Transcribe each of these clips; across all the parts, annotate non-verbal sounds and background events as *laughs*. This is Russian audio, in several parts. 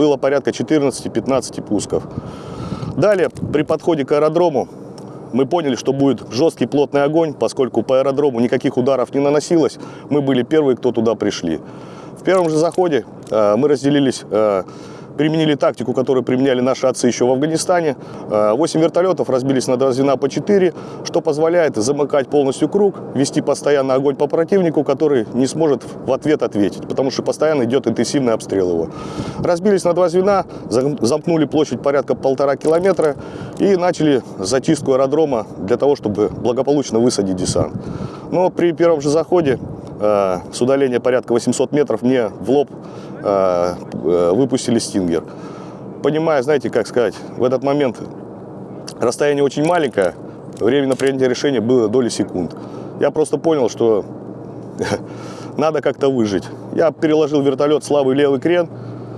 было порядка 14-15 пусков. Далее, при подходе к аэродрому, мы поняли, что будет жесткий плотный огонь, поскольку по аэродрому никаких ударов не наносилось. Мы были первые, кто туда пришли. В первом же заходе э, мы разделились, э, применили тактику, которую применяли наши отцы еще в Афганистане. Э, 8 вертолетов разбились на два звена по 4, что позволяет замыкать полностью круг, вести постоянно огонь по противнику, который не сможет в ответ ответить, потому что постоянно идет интенсивный обстрел его. Разбились на два звена, зам- замкнули площадь порядка полтора километра и начали зачистку аэродрома для того, чтобы благополучно высадить десант. Но при первом же заходе э, с удаления порядка 800 метров мне в лоб э, э, выпустили стингер. Понимая, знаете, как сказать, в этот момент расстояние очень маленькое, время на принятие решения было доли секунд. Я просто понял, что *laughs* надо как-то выжить. Я переложил вертолет слабый левый крен,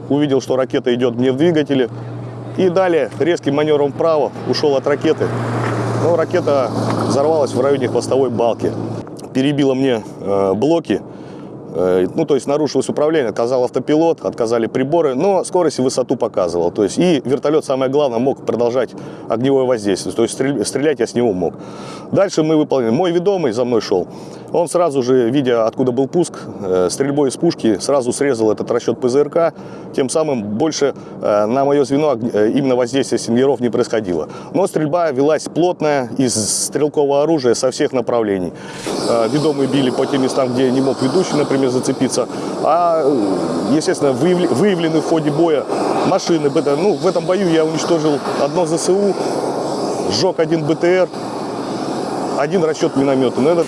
увидел, что ракета идет мне в двигателе. И далее резким маневром вправо ушел от ракеты. Но ракета взорвалась в районе хвостовой балки. Перебила мне э, блоки. Э, ну, то есть нарушилось управление, отказал автопилот, отказали приборы, но скорость и высоту показывал. То есть и вертолет, самое главное, мог продолжать огневое воздействие. То есть стрель- стрелять я с него мог. Дальше мы выполнили. Мой ведомый за мной шел. Он сразу же, видя, откуда был пуск, э, стрельбой из пушки, сразу срезал этот расчет ПЗРК. Тем самым больше э, на мое звено э, именно воздействие стингеров не происходило. Но стрельба велась плотная из стрелкового оружия со всех направлений. Э, Ведомые били по тем местам, где не мог ведущий, например, зацепиться. А, э, естественно, выявлены в ходе боя машины. Ну, в этом бою я уничтожил одно ЗСУ, сжег один БТР, один расчет миномета. Но это